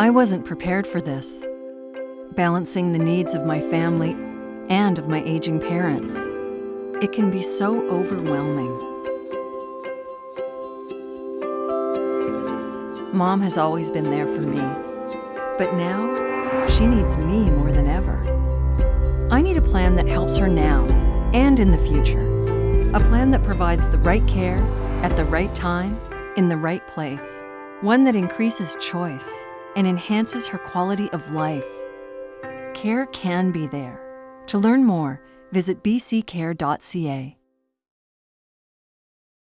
I wasn't prepared for this. Balancing the needs of my family and of my aging parents. It can be so overwhelming. Mom has always been there for me, but now she needs me more than ever. I need a plan that helps her now and in the future. A plan that provides the right care at the right time in the right place. One that increases choice and enhances her quality of life. Care can be there. To learn more, visit bccare.ca.